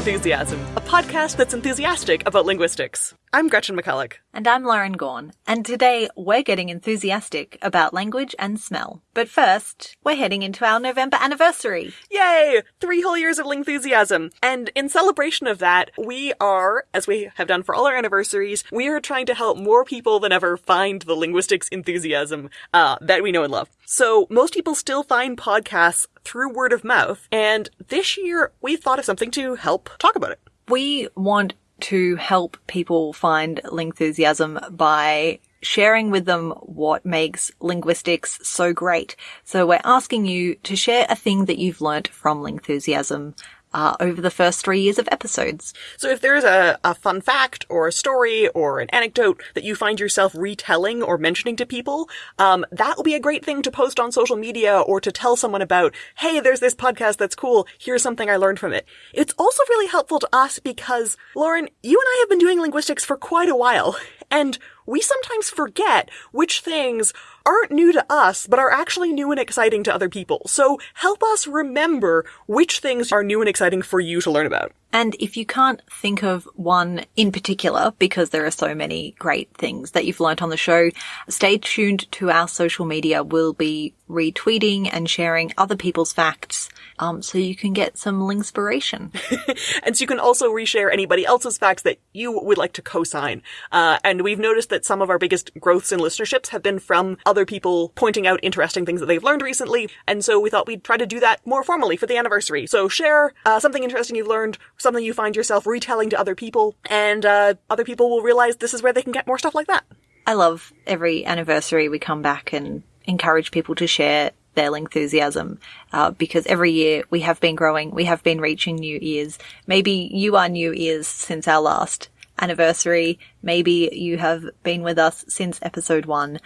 Lingthusiasm, a podcast that's enthusiastic about linguistics. I'm Gretchen McCulloch. And I'm Lauren Gawne. And today we're getting enthusiastic about language and smell. But first, we're heading into our November anniversary. Yay! Three whole years of Lingthusiasm. And in celebration of that, we are, as we have done for all our anniversaries, we are trying to help more people than ever find the linguistics enthusiasm uh, that we know and love. So most people still find podcasts through word of mouth. And this year, we thought of something to help talk about it. We want to help people find Lingthusiasm by sharing with them what makes linguistics so great. So we're asking you to share a thing that you've learnt from Lingthusiasm uh, over the first three years of episodes. So if there's a, a fun fact or a story or an anecdote that you find yourself retelling or mentioning to people, um, that will be a great thing to post on social media or to tell someone about, hey, there's this podcast that's cool. Here's something I learned from it. It's also really helpful to us because, Lauren, you and I have been doing linguistics for quite a while. And we sometimes forget which things aren't new to us, but are actually new and exciting to other people. So help us remember which things are new and exciting for you to learn about. And if you can't think of one in particular, because there are so many great things that you've learnt on the show, stay tuned to our social media. We'll be retweeting and sharing other people's facts um, so you can get some inspiration. and so you can also reshare anybody else's facts that you would like to co-sign. Uh, and we've noticed that some of our biggest growths in listenerships have been from other people pointing out interesting things that they've learned recently. And so we thought we'd try to do that more formally for the anniversary. So share uh, something interesting you've learned, something you find yourself retelling to other people, and uh, other people will realize this is where they can get more stuff like that. I love every anniversary we come back and encourage people to share their enthusiasm uh, because every year we have been growing, we have been reaching new ears. Maybe you are new ears since our last anniversary. Maybe you have been with us since episode one.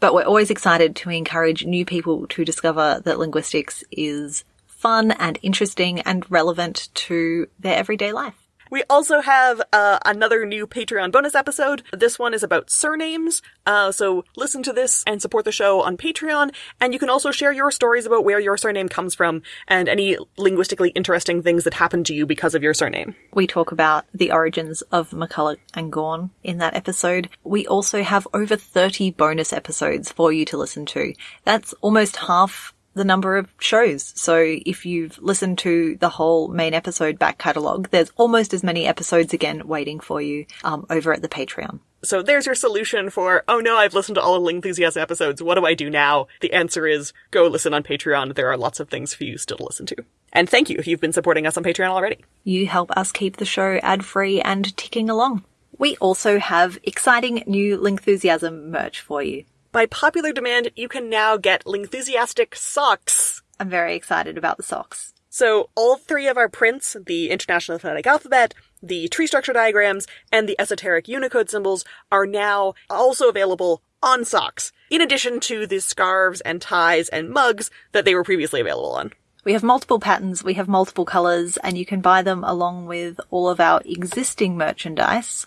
But we're always excited to encourage new people to discover that linguistics is fun and interesting and relevant to their everyday life. We also have uh, another new Patreon bonus episode. This one is about surnames. Uh, so listen to this and support the show on Patreon. And you can also share your stories about where your surname comes from and any linguistically interesting things that happened to you because of your surname. We talk about the origins of McCulloch and Gawne in that episode. We also have over 30 bonus episodes for you to listen to. That's almost half the number of shows. So if you've listened to the whole main episode back catalogue, there's almost as many episodes again waiting for you um, over at the Patreon. So there's your solution for, oh no, I've listened to all of Lingthusiast episodes. What do I do now? The answer is go listen on Patreon. There are lots of things for you still to listen to. And thank you if you've been supporting us on Patreon already. You help us keep the show ad free and ticking along. We also have exciting new Lingthusiasm merch for you. By popular demand, you can now get Lingthusiastic socks. I'm very excited about the socks. So all three of our prints, the International Phonetic Alphabet, the tree structure diagrams, and the esoteric Unicode symbols are now also available on socks, in addition to the scarves and ties and mugs that they were previously available on. We have multiple patterns, we have multiple colours, and you can buy them along with all of our existing merchandise.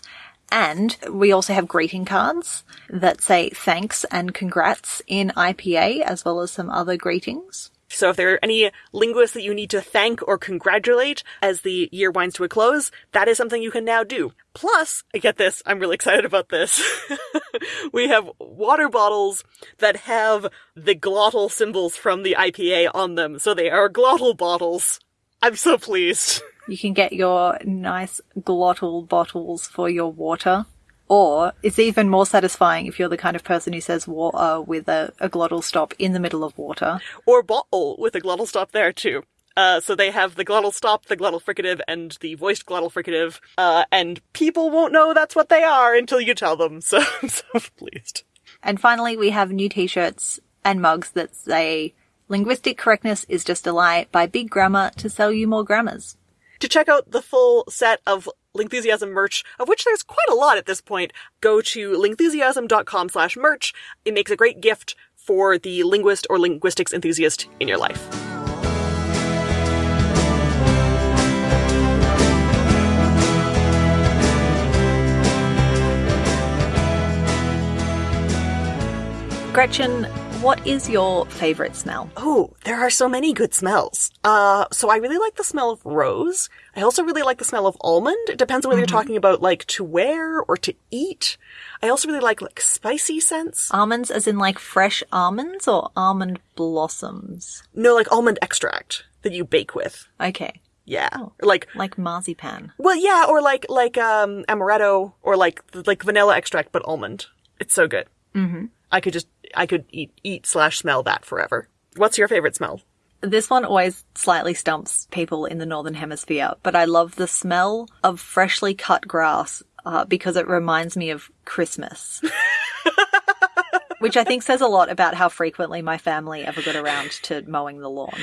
And we also have greeting cards that say thanks and congrats in IPA, as well as some other greetings. So if there are any linguists that you need to thank or congratulate as the year winds to a close, that is something you can now do. Plus, I get this, I'm really excited about this. we have water bottles that have the glottal symbols from the IPA on them, so they are glottal bottles. I'm so pleased. You can get your nice glottal bottles for your water. Or it's even more satisfying if you're the kind of person who says water with a, a glottal stop in the middle of water. Or bottle with a glottal stop there too. Uh, so they have the glottal stop, the glottal fricative, and the voiced glottal fricative, uh, and people won't know that's what they are until you tell them, so I'm so pleased. And finally, we have new t-shirts and mugs that say, Linguistic correctness is just a lie by Big Grammar to sell you more grammars. To check out the full set of Lingthusiasm merch, of which there's quite a lot at this point, go to lingthusiasm.com slash merch. It makes a great gift for the linguist or linguistics enthusiast in your life. Gretchen, what is your favorite smell? Oh, there are so many good smells. Uh, so I really like the smell of rose. I also really like the smell of almond. It depends on whether you're talking about like to wear or to eat. I also really like like spicy scents. Almonds, as in like fresh almonds or almond blossoms? No, like almond extract that you bake with. Okay. Yeah. Like Like marzipan. well, yeah, or like like um amaretto or like like vanilla extract but almond. It's so good. Mm-hmm. I could just I could eat eat slash smell that forever. What's your favorite smell? This one always slightly stumps people in the Northern Hemisphere, but I love the smell of freshly cut grass uh, because it reminds me of Christmas. Which I think says a lot about how frequently my family ever got around to mowing the lawn.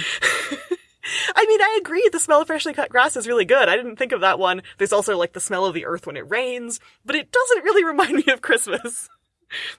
I mean, I agree. The smell of freshly cut grass is really good. I didn't think of that one. There's also like the smell of the earth when it rains, but it doesn't really remind me of Christmas.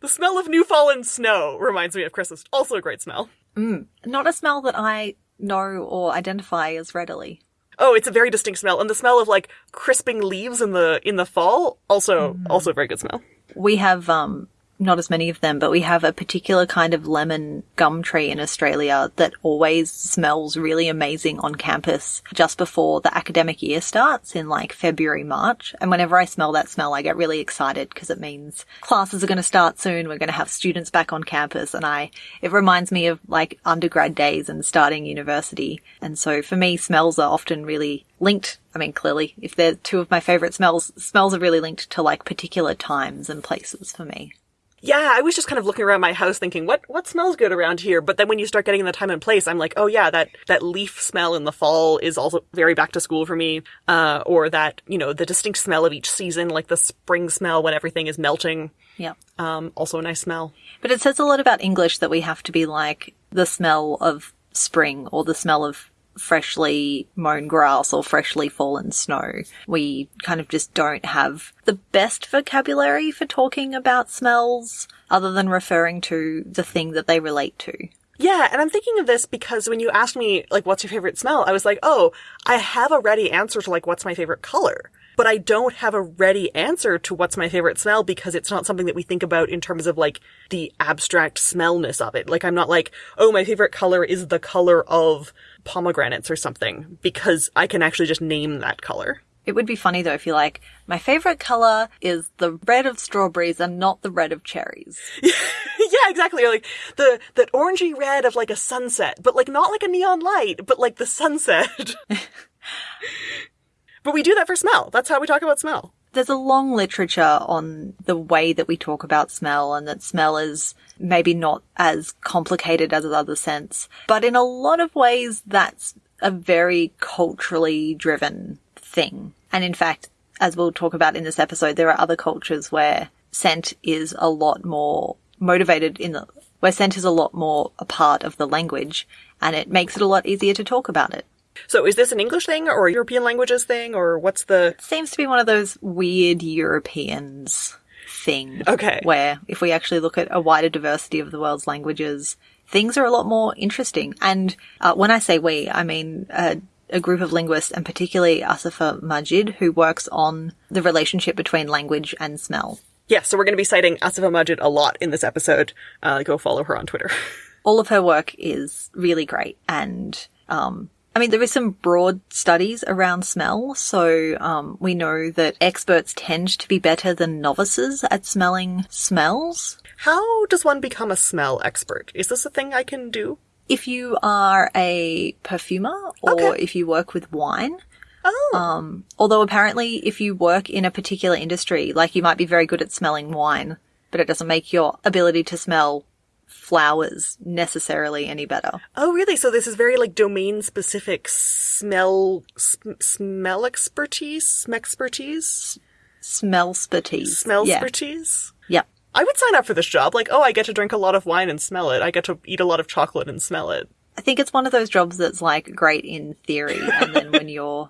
The smell of new fallen snow reminds me of Christmas. Also a great smell. Not a smell that I know or identify as readily. Oh, it's a very distinct smell, and the smell of like crisping leaves in the in the fall also also a very good smell. We have um not as many of them, but we have a particular kind of lemon gum tree in Australia that always smells really amazing on campus just before the academic year starts in like February, March. And whenever I smell that smell, I get really excited because it means classes are going to start soon. We're going to have students back on campus and I, it reminds me of like undergrad days and starting university. And so for me, smells are often really linked. I mean, clearly, if they're two of my favorite smells, smells are really linked to like particular times and places for me. Yeah, I was just kind of looking around my house thinking, what what smells good around here? But then when you start getting the time and place, I'm like, oh yeah, that that leaf smell in the fall is also very back to school for me. Uh, or that you know the distinct smell of each season, like the spring smell when everything is melting. Yeah. Um, also a nice smell. But it says a lot about English that we have to be like the smell of spring or the smell of freshly mown grass or freshly fallen snow. We kind of just don't have the best vocabulary for talking about smells other than referring to the thing that they relate to. Yeah, and I'm thinking of this because when you asked me, like, what's your favorite smell? I was like, oh, I have a ready answer to, like, what's my favorite color. But I don't have a ready answer to what's my favorite smell because it's not something that we think about in terms of, like, the abstract smellness of it. Like, I'm not like, oh, my favorite color is the color of pomegranates or something because I can actually just name that color. It would be funny though if you're like, my favorite color is the red of strawberries and not the red of cherries. yeah, exactly. Or like the that orangey red of like a sunset, but like not like a neon light, but like the sunset. but we do that for smell. That's how we talk about smell. There's a long literature on the way that we talk about smell and that smell is maybe not as complicated as other scents. But in a lot of ways, that's a very culturally driven thing. And in fact, as we'll talk about in this episode, there are other cultures where scent is a lot more motivated in the, where scent is a lot more a part of the language and it makes it a lot easier to talk about it. So is this an English thing or a European languages thing or what's the Seems to be one of those weird Europeans thing. Okay. Where if we actually look at a wider diversity of the world's languages, things are a lot more interesting. And uh, when I say we, I mean uh, a group of linguists, and particularly Asifa Majid, who works on the relationship between language and smell. Yeah, so we're going to be citing Asifa Majid a lot in this episode. Uh, go follow her on Twitter. All of her work is really great and um, I mean, there is some broad studies around smell. So, um, we know that experts tend to be better than novices at smelling smells. How does one become a smell expert? Is this a thing I can do? If you are a perfumer or Okay. if you work with wine, Oh. um, although apparently if you work in a particular industry, like you might be very good at smelling wine, but it doesn't make your ability to smell flowers necessarily any better. oh, really? So this is very like domain specific smell sm- smell expertise, smexpertise, Smell expertise. smell expertise. Yeah. Yep. I would sign up for this job. Like, oh, I get to drink a lot of wine and smell it. I get to eat a lot of chocolate and smell it. I think it's one of those jobs that's like great in theory, and then when you're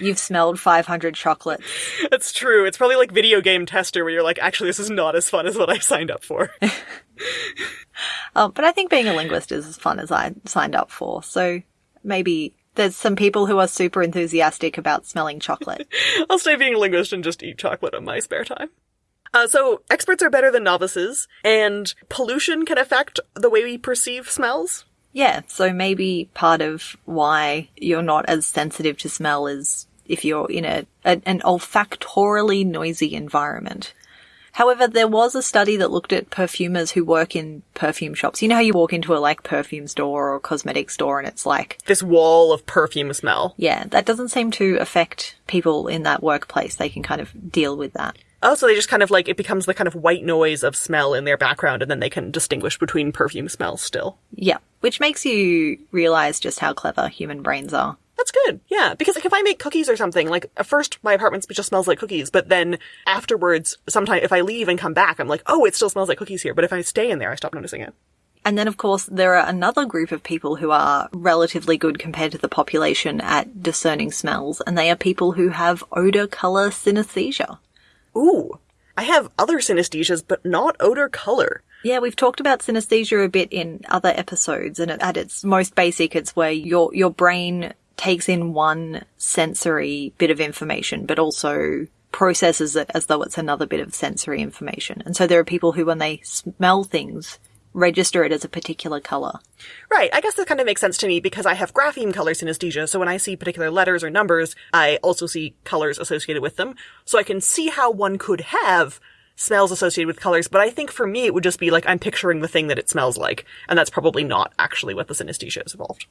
you've smelled 500 chocolates, That's true. It's probably like video game tester where you're like, actually, this is not as fun as what I signed up for. um, but I think being a linguist is as fun as I signed up for. So maybe there's some people who are super enthusiastic about smelling chocolate. I'll stay being a linguist and just eat chocolate in my spare time. Uh, so experts are better than novices, and pollution can affect the way we perceive smells. Yeah, so maybe part of why you're not as sensitive to smell is if you're in a, a an olfactorily noisy environment. However, there was a study that looked at perfumers who work in perfume shops. You know how you walk into a like perfume store or cosmetic store and it's like This wall of perfume smell. yeah, that doesn't seem to affect people in that workplace. They can kind of deal with that. Oh, so they just kind of like, it becomes the kind of white noise of smell in their background, and then they can distinguish between perfume smells still. Yeah, which makes you realize just how clever human brains are. That's good. Yeah, because like if I make cookies or something, like at first my apartment just smells like cookies, but then afterwards, sometimes if I leave and come back, I'm like, oh, it still smells like cookies here. But if I stay in there, I stop noticing it. And then, of course, there are another group of people who are relatively good compared to the population at discerning smells, and they are people who have odor color synesthesia. Ooh, I have other synesthesias, but not odor color. Yeah, we've talked about synesthesia a bit in other episodes, and at its most basic, it's where your your brain takes in one sensory bit of information, but also processes it as though it's another bit of sensory information. And so there are people who, when they smell things, register it as a particular color. Right, I guess that kind of makes sense to me because I have grapheme color synesthesia, so when I see particular letters or numbers, I also see colors associated with them. So I can see how one could have smells associated with colors, but I think for me it would just be like I'm picturing the thing that it smells like, and that's probably not actually what the synesthesia is involved.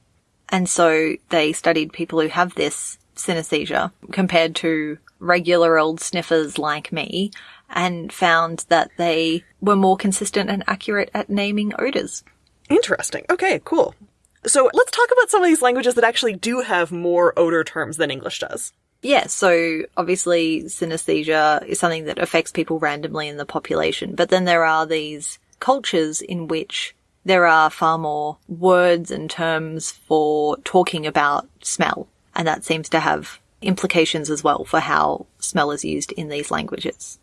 And so they studied people who have this synesthesia compared to regular old sniffers like me and found that they were more consistent and accurate at naming odors. Interesting. Okay, cool. So let's talk about some of these languages that actually do have more odor terms than English does. Yeah, so obviously synesthesia is something that affects people randomly in the population, but then there are these cultures in which there are far more words and terms for talking about smell, and that seems to have implications as well for how smell is used in these languages.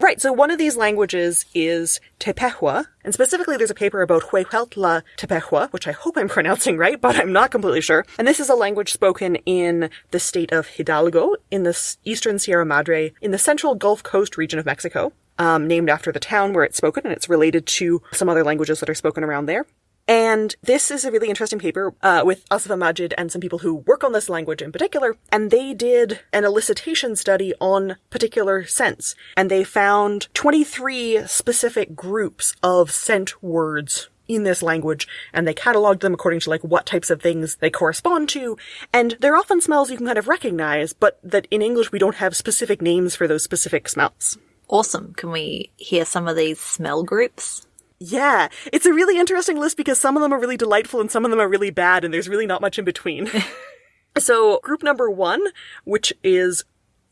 Right, so one of these languages is Tepehua, and specifically there's a paper about Huehuetla Tepehua, which I hope I'm pronouncing right, but I'm not completely sure. And this is a language spoken in the state of Hidalgo, in the eastern Sierra Madre, in the central Gulf Coast region of Mexico, um, named after the town where it's spoken, and it's related to some other languages that are spoken around there. And this is a really interesting paper uh, with Asifa Majid and some people who work on this language in particular. And they did an elicitation study on particular scents. And they found 23 specific groups of scent words in this language and they cataloged them according to like what types of things they correspond to and they're often smells you can kind of recognize but that in english we don't have specific names for those specific smells Awesome. Can we hear some of these smell groups? Yeah, it's a really interesting list because some of them are really delightful and some of them are really bad, and there's really not much in between. so, group number one, which is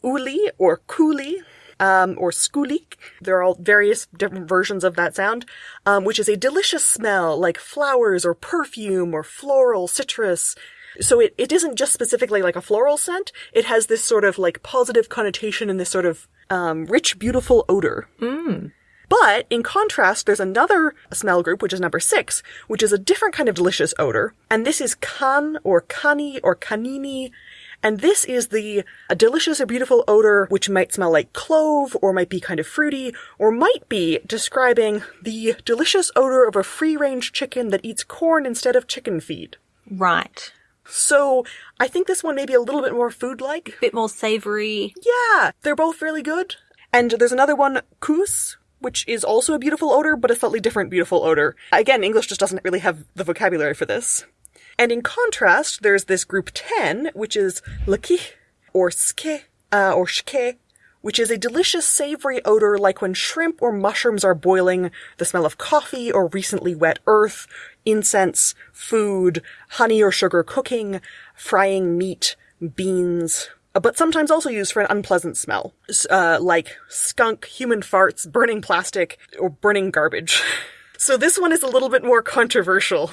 uli or kuli, um, or skulik. There are all various different versions of that sound, um, which is a delicious smell like flowers or perfume or floral, citrus. So it, it isn't just specifically like a floral scent. It has this sort of like positive connotation and this sort of um, rich, beautiful odor. But in contrast, there's another smell group, which is number six, which is a different kind of delicious odor. And this is kan or kani or kanini. And this is the a delicious or beautiful odor which might smell like clove or might be kind of fruity or might be describing the delicious odor of a free-range chicken that eats corn instead of chicken feed. Right. So I think this one may be a little bit more food-like. A bit more savory. Yeah, they're both really good. And there's another one, kus, which is also a beautiful odor, but a slightly different beautiful odor. Again, English just doesn't really have the vocabulary for this. And in contrast, there's this group 10, which is laki, or ske, uh, or shke, which is a delicious savory odor like when shrimp or mushrooms are boiling, the smell of coffee or recently wet earth, incense, food, honey or sugar cooking, frying meat, beans, uh, but sometimes also used for an unpleasant smell, uh, like skunk, human farts, burning plastic, or burning garbage. So this one is a little bit more controversial.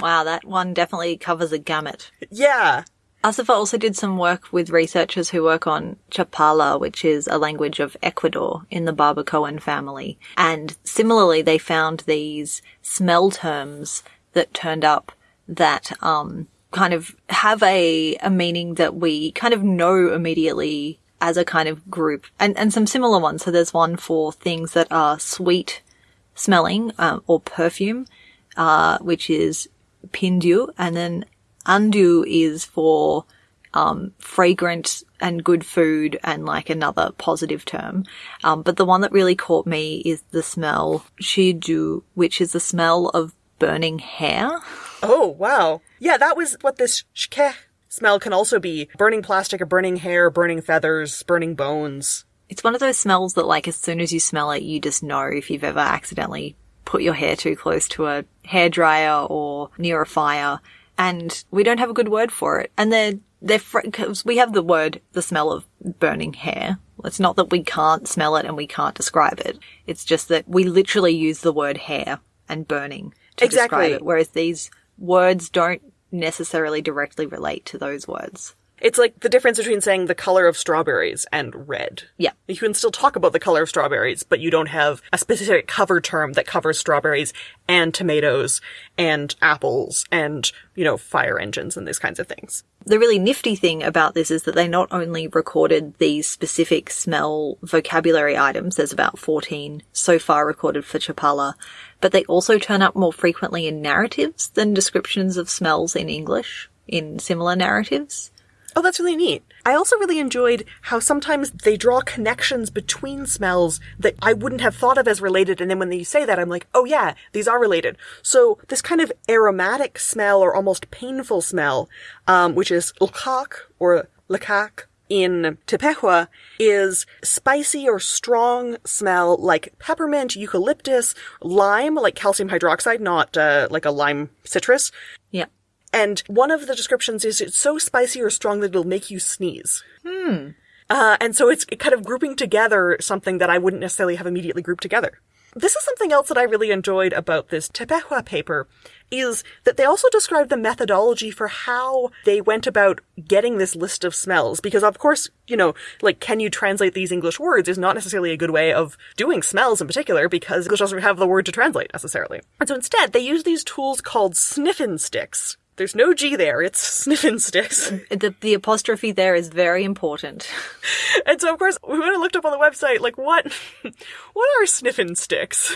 Wow, that one definitely covers a gamut. Yeah. Asifa also did some work with researchers who work on Cha'palaa, which is a language of Ecuador in the Barbacoan family. And similarly, they found these smell terms that turned up that, um, kind of have a, a meaning that we kind of know immediately as a kind of group and, and some similar ones. So there's one for things that are sweet smelling um, or perfume, uh, which is pindu, and then andu is for um, fragrant and good food and like another positive term. Um, but the one that really caught me is the smell shidu, which is the smell of burning hair. Oh, wow. Yeah, that was what this shke smell can also be. Burning plastic or burning hair, burning feathers, burning bones. It's one of those smells that like as soon as you smell it, you just know if you've ever accidentally put your hair too close to a hair dryer or near a fire. And we don't have a good word for it. And they're they're because we have the word the smell of burning hair. It's not that we can't smell it and we can't describe it. It's just that we literally use the word hair and burning to Exactly. describe it, whereas these words don't necessarily directly relate to those words. It's like the difference between saying the color of strawberries and red. Yeah. You can still talk about the color of strawberries, but you don't have a specific cover term that covers strawberries and tomatoes and apples and, you know, fire engines and these kinds of things. The really nifty thing about this is that they not only recorded these specific smell vocabulary items, there's about 14 so far recorded for Cha'palaa, but they also turn up more frequently in narratives than descriptions of smells in English in similar narratives. Oh, that's really neat. I also really enjoyed how sometimes they draw connections between smells that I wouldn't have thought of as related, and then when they say that, I'm like, oh yeah, these are related. So this kind of aromatic smell or almost painful smell, um, which is lkak or lakak in Tepehua, is spicy or strong smell like peppermint, eucalyptus, lime, like calcium hydroxide, not uh, like a lime citrus, Yeah. And one of the descriptions is it's so spicy or strong that it'll make you sneeze. Hmm. Uh, and so it's kind of grouping together something that I wouldn't necessarily have immediately grouped together. This is something else that I really enjoyed about this Tepehua paper is that they also described the methodology for how they went about getting this list of smells. Because of course, you know, like, can you translate these English words is not necessarily a good way of doing smells in particular because English doesn't have the word to translate necessarily. And so instead, they use these tools called sniffin sticks. There's no G there, it's sniffin sticks. The, the apostrophe there is very important. and so of course, we went and looked up on the website, like, what, what are sniffin sticks?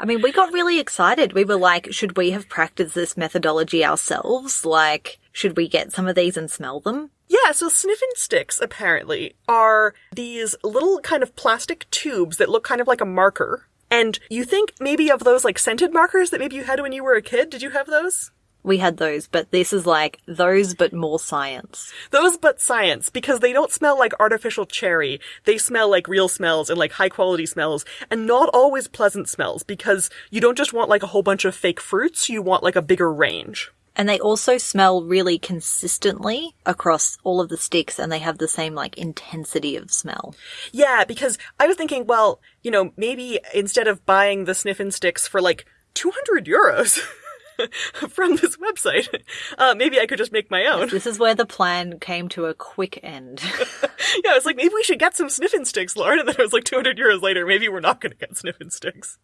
I mean, we got really excited. We were like, should we have practiced this methodology ourselves? Like, should we get some of these and smell them? Yeah, so sniffin sticks apparently are these little kind of plastic tubes that look kind of like a marker. And you think maybe of those like scented markers that maybe you had when you were a kid? Did you have those? We had those, but this is like those, but more science. Those but science, because they don't smell like artificial cherry. They smell like real smells and like high quality smells, and not always pleasant smells, because you don't just want like a whole bunch of fake fruits, you want like a bigger range. And they also smell really consistently across all of the sticks and they have the same like intensity of smell. Yeah, because I was thinking, well, you know, maybe instead of buying the sniffin sticks for like 200 euros from this website, uh, maybe I could just make my own. This is where the plan came to a quick end. yeah, I was like, maybe we should get some sniffing sticks, Lauren. And then it was like 200 euros later, maybe we're not going to get sniffing sticks.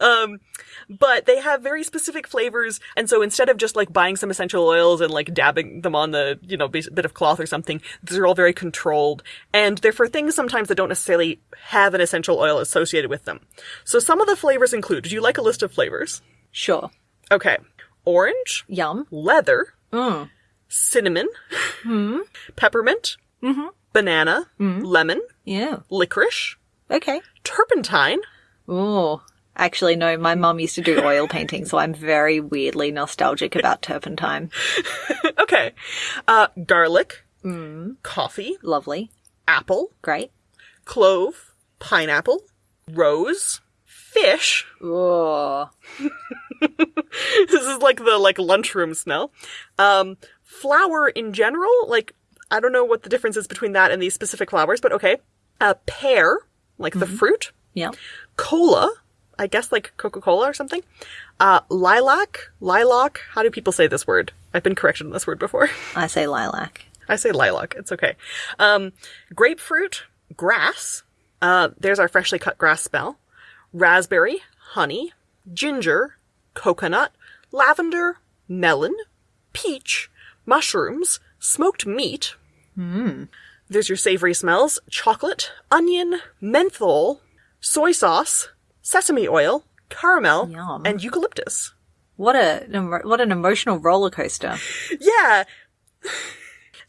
Um, but they have very specific flavors. And so instead of just like buying some essential oils and like dabbing them on the, you know, bit of cloth or something, these are all very controlled. And they're for things sometimes that don't necessarily have an essential oil associated with them. So some of the flavors include, do you like a list of flavors? sure. Okay. Orange, Yum. leather, mm. cinnamon, hmm. peppermint, mm-hmm. banana, mm. lemon, Yeah. licorice, Okay. turpentine, Oh. Actually, no, my mum used to do oil painting, so I'm very weirdly nostalgic about turpentine. okay, uh, garlic, mm. coffee, Lovely. apple, Great. clove, pineapple, rose, fish. Oh. this is like the like lunchroom smell. Um, flour in general, like I don't know what the difference is between that and these specific flowers, but okay. Uh, pear, like the fruit. Yeah. Cola, I guess like Coca Cola or something. Uh, lilac, lilac. How do people say this word? I've been corrected on this word before. I say lilac. I say lilac. It's okay. Um, grapefruit, grass. Uh, there's our freshly cut grass smell. Raspberry, honey, ginger, coconut, lavender, melon, peach, mushrooms, smoked meat, hmm. There's your savory smells chocolate, onion, menthol, soy sauce, sesame oil, caramel, Yum. and eucalyptus. What a what an emotional roller coaster. Yeah.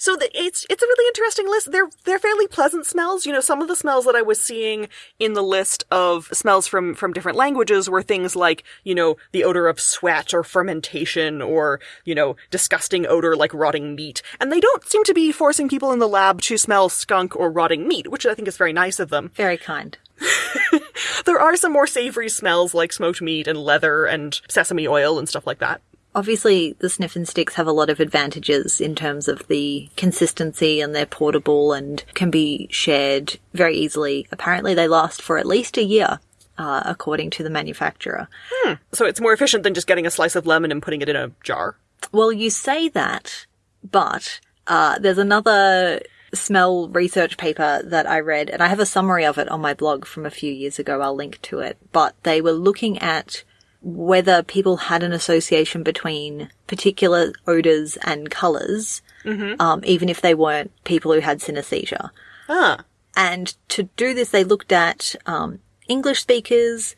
So the, it's it's a really interesting list. They're they're fairly pleasant smells. You know, some of the smells that I was seeing in the list of smells from from different languages were things like you know the odor of sweat or fermentation or you know disgusting odor like rotting meat. And they don't seem to be forcing people in the lab to smell skunk or rotting meat, which I think is very nice of them. Very kind. There are some more savory smells like smoked meat and leather and sesame oil and stuff like that. Obviously, the sniffing sticks have a lot of advantages in terms of the consistency and they're portable and can be shared very easily. Apparently, they last for at least a year, uh, according to the manufacturer. So it's more efficient than just getting a slice of lemon and putting it in a jar. Well, you say that, but uh, there's another smell research paper that I read, and I have a summary of it on my blog from a few years ago. I'll link to it. But they were looking at whether people had an association between particular odors and colors, um, even if they weren't people who had synesthesia. Ah. And to do this, they looked at um, English speakers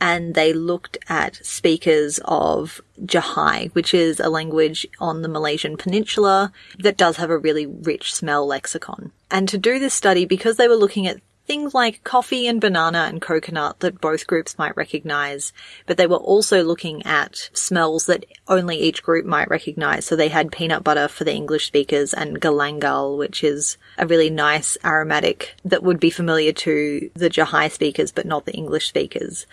and they looked at speakers of Jahai, which is a language on the Malaysian peninsula that does have a really rich smell lexicon. And to do this study, because they were looking at things like coffee and banana and coconut that both groups might recognize, but they were also looking at smells that only each group might recognize. So they had peanut butter for the English speakers and galangal, which is a really nice aromatic that would be familiar to the Jahai speakers, but not the English speakers.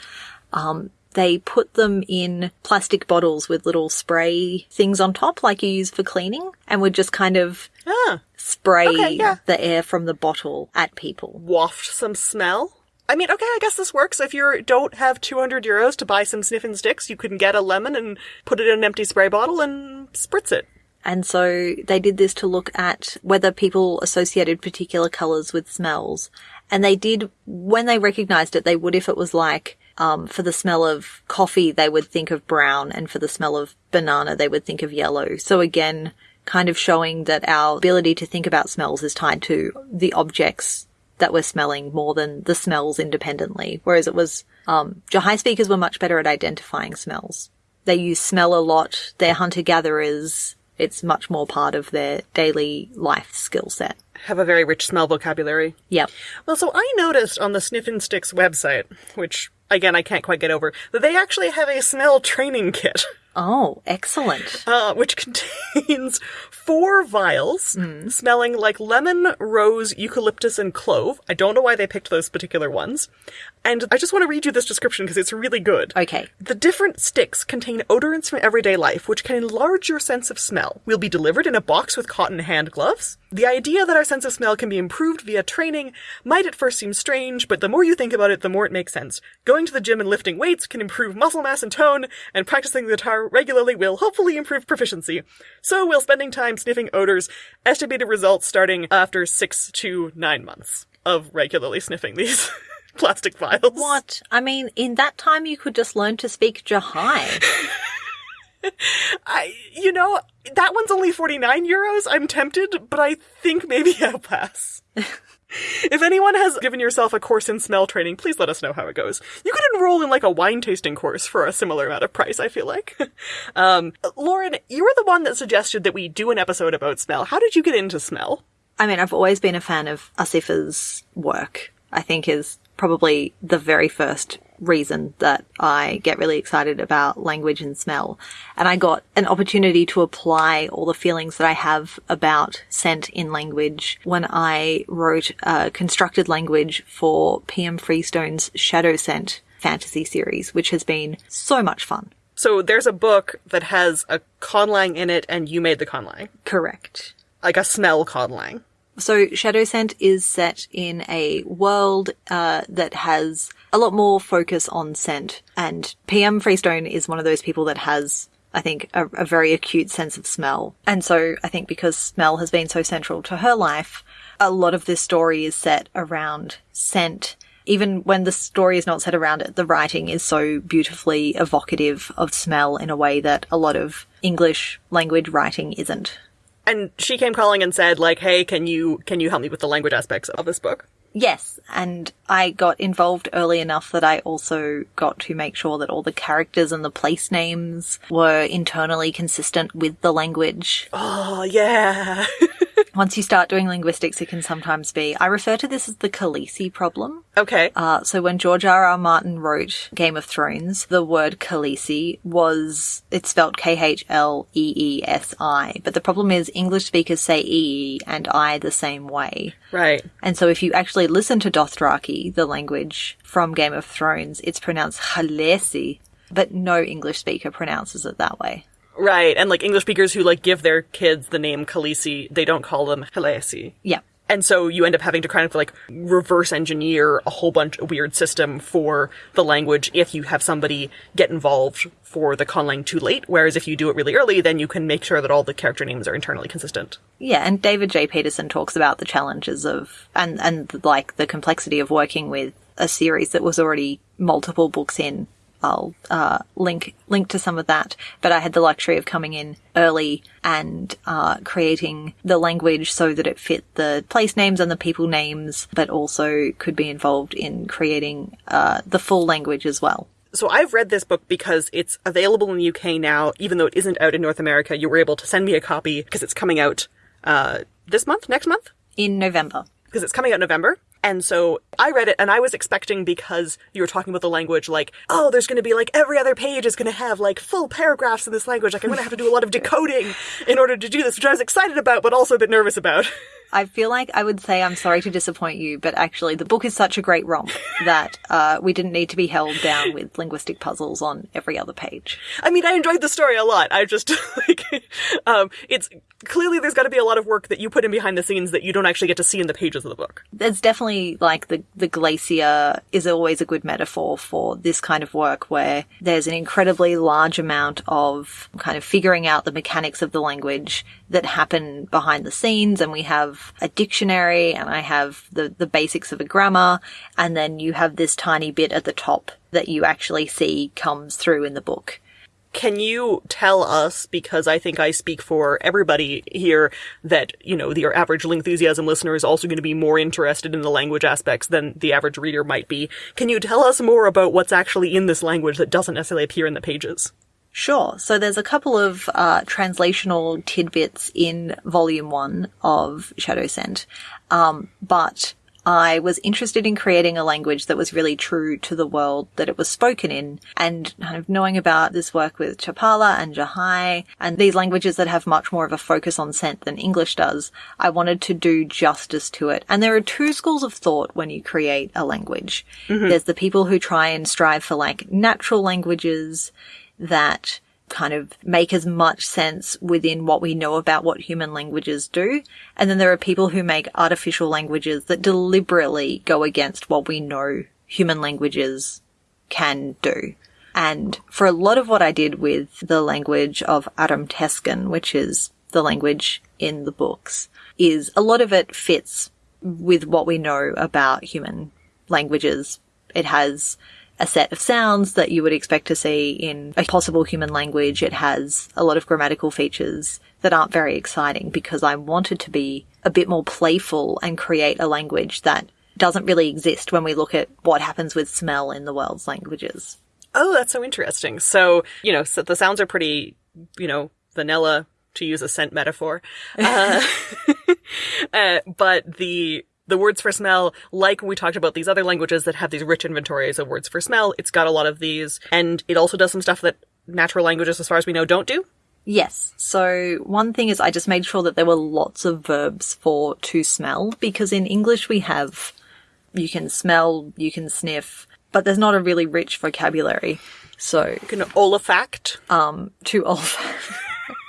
Um, they put them in plastic bottles with little spray things on top, like you use for cleaning, and would just kind of Ah. spray Okay, yeah. the air from the bottle at people. waft some smell. I mean, okay, I guess this works. If you don't have 200 euros to buy some sniffing sticks, you can get a lemon and put it in an empty spray bottle and spritz it. And so they did this to look at whether people associated particular colors with smells. And they did, when they recognized it, they would if it was like, um, for the smell of coffee, they would think of brown, and for the smell of banana, they would think of yellow. So again, kind of showing that our ability to think about smells is tied to the objects that we're smelling more than the smells independently. Whereas it was, um, Jahai speakers were much better at identifying smells. They use smell a lot. They're hunter gatherers. It's much more part of their daily life skill set. Have a very rich smell vocabulary. Yep. Well, so I noticed on the Sniffin' Sticks website, which again I can't quite get over, that they actually have a smell training kit. Oh, excellent. uh, which contains four vials smelling like lemon, rose, eucalyptus, and clove. I don't know why they picked those particular ones. And I just want to read you this description because it's really good. Okay. The different sticks contain odorants from everyday life, which can enlarge your sense of smell. We'll be delivered in a box with cotton hand gloves. The idea that our sense of smell can be improved via training might at first seem strange, but the more you think about it, the more it makes sense. Going to the gym and lifting weights can improve muscle mass and tone, and practicing the guitar regularly will hopefully improve proficiency. So will spending time sniffing odors. Estimated results starting after six to nine months of regularly sniffing these plastic vials. What? I mean, in that time you could just learn to speak Jahai. I, you know, that one's only 49 euros. I'm tempted, but I think maybe I'll pass. if anyone has given yourself a course in smell training, please let us know how it goes. You could enroll in like a wine tasting course for a similar amount of price, I feel like. um, Lauren, you were the one that suggested that we do an episode about smell. How did you get into smell? I mean, I've always been a fan of Asifa's work. I think is probably the very first reason that I get really excited about language and smell. And I got an opportunity to apply all the feelings that I have about scent in language when I wrote a constructed language for PM Freestone's Shadow Scent fantasy series, which has been so much fun. So there's a book that has a conlang in it, and you made the conlang. Correct. Like a smell conlang. So Shadow Scent is set in a world uh, that has a lot more focus on scent, and PM Freestone is one of those people that has. I think a, a very acute sense of smell. And so I think because smell has been so central to her life, a lot of this story is set around scent. Even when the story is not set around it, the writing is so beautifully evocative of smell in a way that a lot of English language writing isn't. And she came calling and said, like, hey, can you can you help me with the language aspects of this book? Yes, and I got involved early enough that I also got to make sure that all the characters and the place names were internally consistent with the language. Oh yeah. Once you start doing linguistics, it can sometimes be. I refer to this as the Khaleesi problem. okay. Uh, so when George R. R. Martin wrote Game of Thrones, the word Khaleesi was, it's spelled K-H-L-E-E-S-I. But the problem is English speakers say E and I the same way. right. And so if you actually listen to Dothraki, the language from Game of Thrones, it's pronounced Khaleesi, but no English speaker pronounces it that way. Right. And like English speakers who like give their kids the name Khaleesi, they don't call them Khaleesi. Yeah. And so you end up having to kind of like reverse engineer a whole bunch of weird system for the language if you have somebody get involved for the conlang too late. Whereas if you do it really early, then you can make sure that all the character names are internally consistent. Yeah, and David J. Peterson talks about the challenges of and and like the complexity of working with a series that was already multiple books in. I'll uh, link link to some of that, but I had the luxury of coming in early and uh, creating the language so that it fit the place names and the people names, but also could be involved in creating uh, the full language as well. So I've read this book because it's available in the UK now, even though it isn't out in North America. You were able to send me a copy because it's coming out uh, this month, next month, In November, because it's coming out November. And so I read it and I was expecting because you were talking about the language, like, oh, there's going to be like every other page is going to have like full paragraphs in this language. Like I'm going to have to do a lot of decoding in order to do this, which I was excited about, but also a bit nervous about. I feel like I would say I'm sorry to disappoint you, but actually the book is such a great romp that uh, we didn't need to be held down with linguistic puzzles on every other page. I mean, I enjoyed the story a lot. I just like, um, it's clearly there's got to be a lot of work that you put in behind the scenes that you don't actually get to see in the pages of the book. There's definitely like the the glacier is always a good metaphor for this kind of work where there's an incredibly large amount of kind of figuring out the mechanics of the language that happen behind the scenes and we have a dictionary and I have the the basics of a grammar and then you have this tiny bit at the top that you actually see comes through in the book. Can you tell us, because I think I speak for everybody here, that, you know, your average Lingthusiasm listener is also going to be more interested in the language aspects than the average reader might be. Can you tell us more about what's actually in this language that doesn't necessarily appear in the pages? Sure. So there's a couple of uh, translational tidbits in volume one of Shadow Scent, um, but I was interested in creating a language that was really true to the world that it was spoken in, and kind of knowing about this work with Cha'palaa and Jahai and these languages that have much more of a focus on scent than English does. I wanted to do justice to it. And there are two schools of thought when you create a language. There's the people who try and strive for like natural languages that kind of make as much sense within what we know about what human languages do. And then there are people who make artificial languages that deliberately go against what we know human languages can do. And for a lot of what I did with the language of Aram Tescan, which is the language in the books, is a lot of it fits with what we know about human languages. It has a set of sounds that you would expect to see in a possible human language. It has a lot of grammatical features that aren't very exciting because I wanted to be a bit more playful and create a language that doesn't really exist when we look at what happens with smell in the world's languages. Oh, that's so interesting. So, you know, so the sounds are pretty, you know, vanilla to use a scent metaphor. Uh, uh, but the, the words for smell, like we talked about these other languages that have these rich inventories of words for smell, it's got a lot of these, and it also does some stuff that natural languages, as far as we know, don't do. Yes. So one thing is I just made sure that there were lots of verbs for to smell because in English we have you can smell, you can sniff, but there's not a really rich vocabulary. So You can olfact. to olf.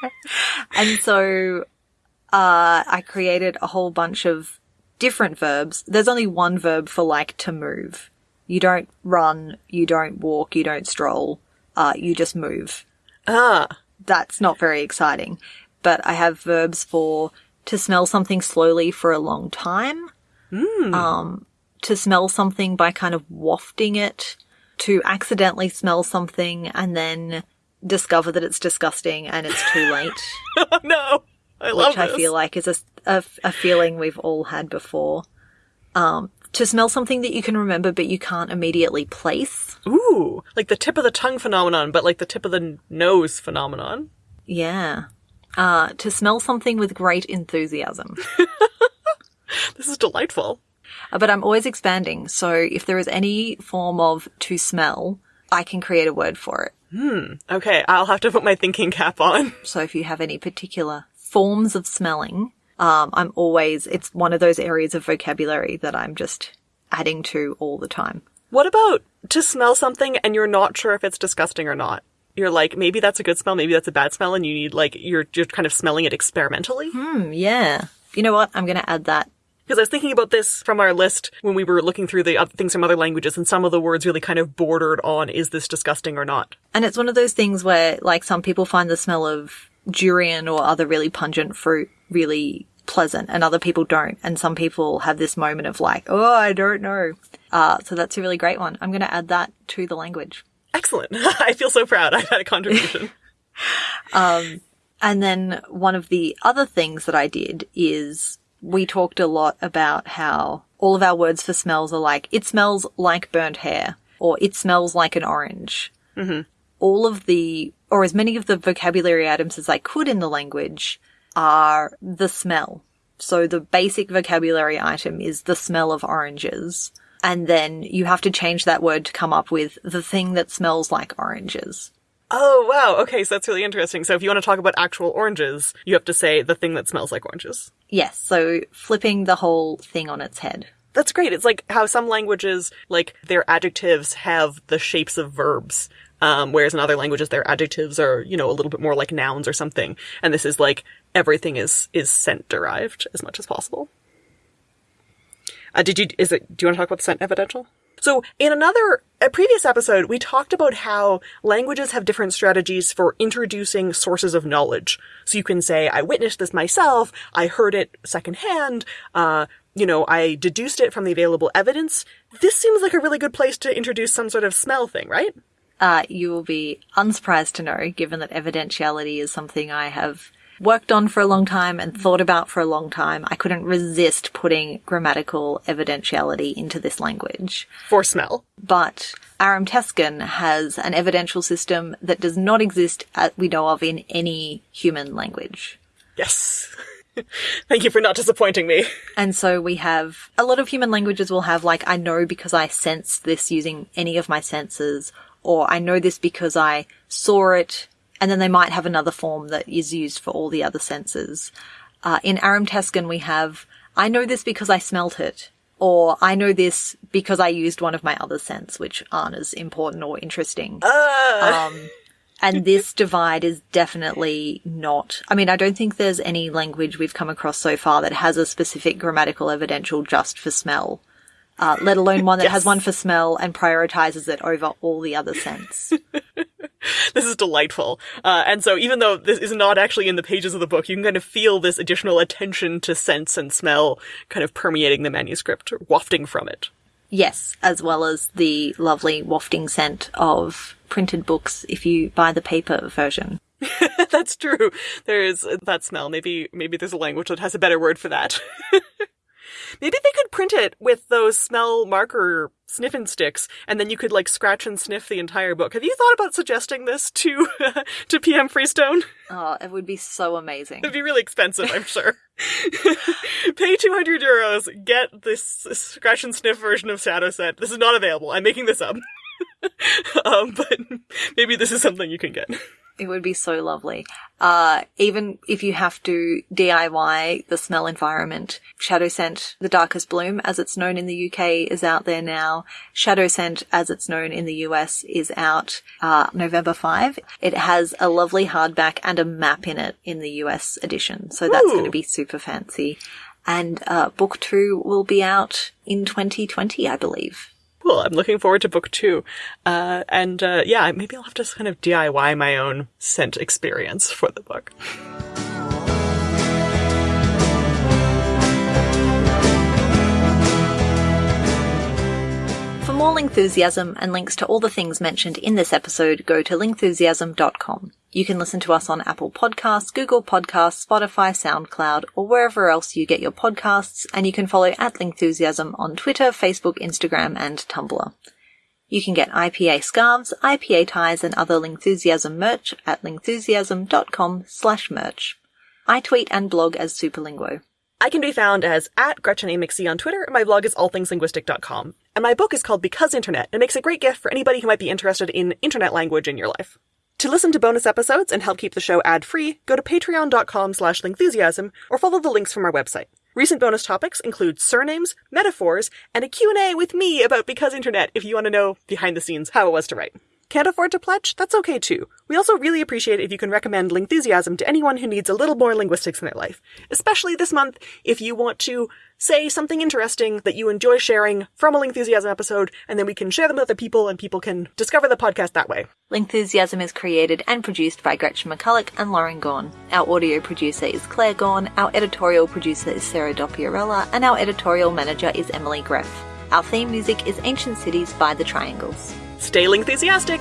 and so uh, I created a whole bunch of different verbs. There's only one verb for like to move. You don't run, you don't walk, you don't stroll, uh, you just move. Ah, That's not very exciting. But I have verbs for to smell something slowly for a long time. Um, to smell something by kind of wafting it, to accidentally smell something and then discover that it's disgusting and it's too late. no. I love which I this. feel like is a, a, a feeling we've all had before. Um, to smell something that you can remember but you can't immediately place. Ooh, like the tip of the tongue phenomenon, but like the tip of the nose phenomenon. Yeah. Uh, to smell something with great enthusiasm. This is delightful. Uh, but I'm always expanding, so if there is any form of to smell, I can create a word for it. Hmm. Okay, I'll have to put my thinking cap on. So if you have any particular forms of smelling, um, I'm always, it's one of those areas of vocabulary that I'm just adding to all the time. What about to smell something and you're not sure if it's disgusting or not? You're like, maybe that's a good smell, maybe that's a bad smell, and you need like you're you're kind of smelling it experimentally. Hmm, yeah. You know what? I'm going to add that. Because I was thinking about this from our list when we were looking through the other things from other languages, and some of the words really kind of bordered on is this disgusting or not. And it's one of those things where, like, some people find the smell of durian or other really pungent fruit really pleasant, and other people don't. And some people have this moment of like, oh, I don't know. Uh, so that's a really great one. I'm going to add that to the language. Excellent. I feel so proud. I've had a contribution. um, And then one of the other things that I did is we talked a lot about how all of our words for smells are like, it smells like burnt hair, or it smells like an orange. Mm-hmm. All of the, or as many of the vocabulary items as I could in the language are the smell. So the basic vocabulary item is the smell of oranges. And then you have to change that word to come up with the thing that smells like oranges. oh wow. Okay, so that's really interesting. So if you want to talk about actual oranges, you have to say the thing that smells like oranges. Yes, so flipping the whole thing on its head. That's great. It's like how some languages, like their adjectives have the shapes of verbs. Um, whereas in other languages, their adjectives are, you know, a little bit more like nouns or something. And this is like everything is, is scent derived as much as possible. Uh, did you, is it, do you want to talk about the scent evidential? So in another, a previous episode, we talked about how languages have different strategies for introducing sources of knowledge. So you can say, I witnessed this myself, I heard it secondhand, uh, you know, I deduced it from the available evidence. This seems like a really good place to introduce some sort of smell thing, right? Uh, you will be unsurprised to know, given that evidentiality is something I have worked on for a long time and thought about for a long time. I couldn't resist putting grammatical evidentiality into this language. For smell. But Aramteskan has an evidential system that does not exist, as we know of, in any human language. Yes. Thank you for not disappointing me. And so we have a lot of human languages will have like, I know because I sensed this using any of my senses, or I know this because I saw it, and then they might have another form that is used for all the other senses. Uh, in Aramteskan, we have, I know this because I smelt it, or I know this because I used one of my other sense, which aren't as important or interesting. Um, and this divide is definitely not. I mean, I don't think there's any language we've come across so far that has a specific grammatical evidential just for smell, uh, let alone one that has one for smell and prioritizes it over all the other scents. This is delightful. Uh, and so even though this is not actually in the pages of the book, you can kind of feel this additional attention to sense and smell kind of permeating the manuscript, or wafting from it. Yes, as well as the lovely wafting scent of printed books if you buy the paper version. That's true. There is that smell. Maybe, maybe there's a language that has a better word for that. maybe they could print it with those smell marker sniffing sticks, and then you could like scratch and sniff the entire book. Have you thought about suggesting this to to PM Freestone? Oh, it would be so amazing. It'd be really expensive, I'm sure. Pay 200 euros, get this scratch and sniff version of Shadowscent. This is not available. I'm making this up. um, but maybe this is something you can get. It would be so lovely. Uh, even if you have to DIY the smell environment, Shadowscent, the Darkest Bloom, as it's known in the UK, is out there now. Shadowscent, as it's known in the US, is out uh, November 5. It has a lovely hardback and a map in it in the US edition, so that's going to be super fancy. And uh, book two will be out in 2020, I believe. Cool. I'm looking forward to book two. Uh, and uh, yeah, maybe I'll have to kind of DIY my own scent experience for the book. For more Lingthusiasm and links to all the things mentioned in this episode, go to lingthusiasm.com. You can listen to us on Apple Podcasts, Google Podcasts, Spotify, SoundCloud, or wherever else you get your podcasts, and you can follow at Lingthusiasm on Twitter, Facebook, Instagram, and Tumblr. You can get IPA scarves, IPA ties, and other Lingthusiasm merch at lingthusiasm.com slash merch. I tweet and blog as Superlinguo. I can be found as at GretchenAMcC on Twitter, and my blog is allthingslinguistic.com. And my book is called Because Internet, and makes a great gift for anybody who might be interested in internet language in your life. To listen to bonus episodes and help keep the show ad-free, go to patreon.com slash lingthusiasm or follow the links from our website. Recent bonus topics include surnames, metaphors, and a Q&A with me about Because Internet if you want to know behind the scenes how it was to write. Can't afford to pledge? That's okay too. We also really appreciate if you can recommend Lingthusiasm to anyone who needs a little more linguistics in their life. Especially this month, if you want to say something interesting that you enjoy sharing from a Lingthusiasm episode, and then we can share them with other people and people can discover the podcast that way. Lingthusiasm is created and produced by Gretchen McCulloch and Lauren Gawne. Our audio producer is Claire Gawne, our editorial producer is Sarah Dopierala, and our editorial manager is Emily Gref. Our theme music is Ancient Cities by The Triangles. Stay enthusiastic.